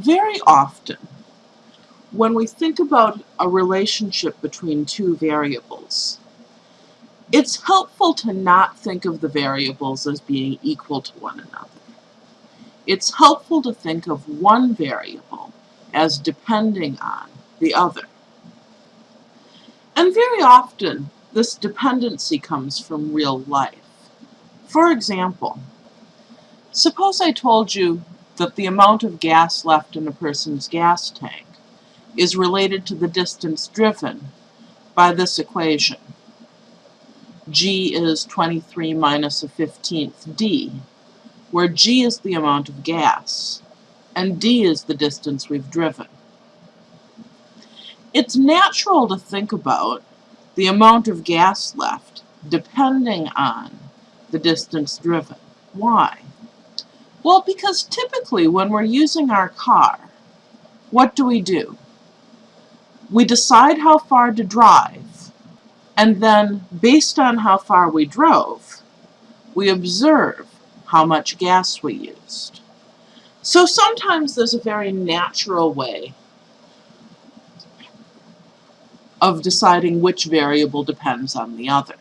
Very often, when we think about a relationship between two variables, it's helpful to not think of the variables as being equal to one another. It's helpful to think of one variable as depending on the other. And very often, this dependency comes from real life. For example, suppose I told you that the amount of gas left in a person's gas tank is related to the distance driven by this equation. G is 23 minus a 15th D, where G is the amount of gas, and D is the distance we've driven. It's natural to think about the amount of gas left depending on the distance driven. Why? Well, because typically when we're using our car, what do we do? We decide how far to drive, and then based on how far we drove, we observe how much gas we used. So sometimes there's a very natural way of deciding which variable depends on the other.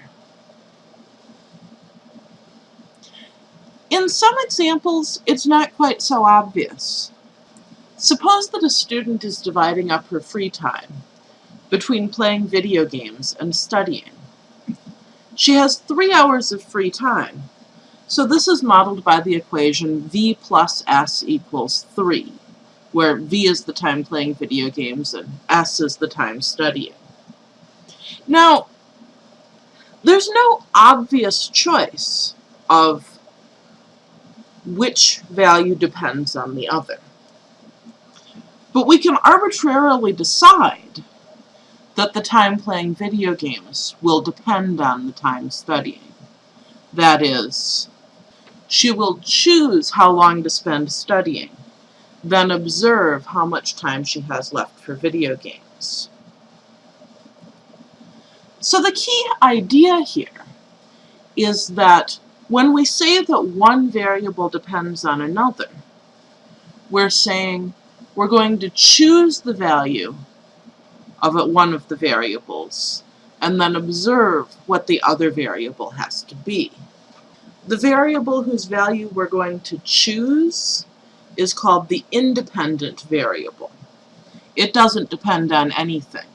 In some examples, it's not quite so obvious. Suppose that a student is dividing up her free time between playing video games and studying. She has three hours of free time, so this is modeled by the equation v plus s equals 3, where v is the time playing video games and s is the time studying. Now, there's no obvious choice of which value depends on the other. But we can arbitrarily decide that the time playing video games will depend on the time studying. That is, she will choose how long to spend studying, then observe how much time she has left for video games. So the key idea here is that when we say that one variable depends on another, we're saying we're going to choose the value of one of the variables and then observe what the other variable has to be. The variable whose value we're going to choose is called the independent variable. It doesn't depend on anything.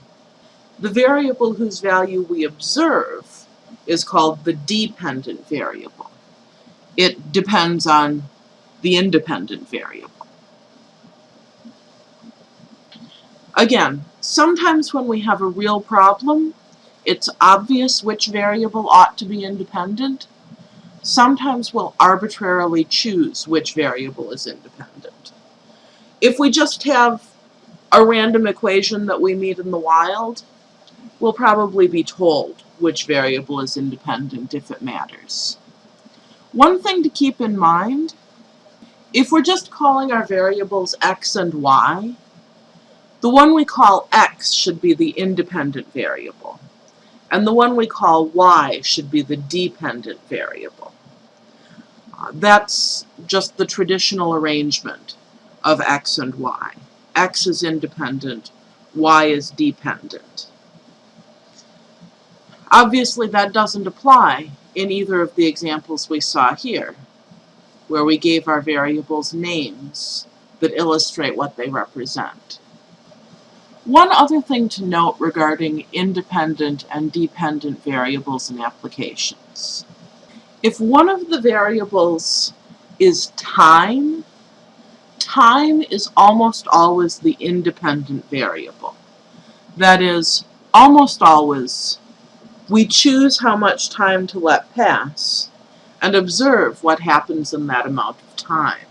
The variable whose value we observe is called the dependent variable. It depends on the independent variable. Again, sometimes when we have a real problem, it's obvious which variable ought to be independent. Sometimes we'll arbitrarily choose which variable is independent. If we just have a random equation that we meet in the wild, we'll probably be told which variable is independent if it matters. One thing to keep in mind, if we're just calling our variables x and y, the one we call x should be the independent variable, and the one we call y should be the dependent variable. Uh, that's just the traditional arrangement of x and y. x is independent, y is dependent. Obviously that doesn't apply in either of the examples we saw here, where we gave our variables names that illustrate what they represent. One other thing to note regarding independent and dependent variables and applications. If one of the variables is time, time is almost always the independent variable. That is, almost always we choose how much time to let pass and observe what happens in that amount of time.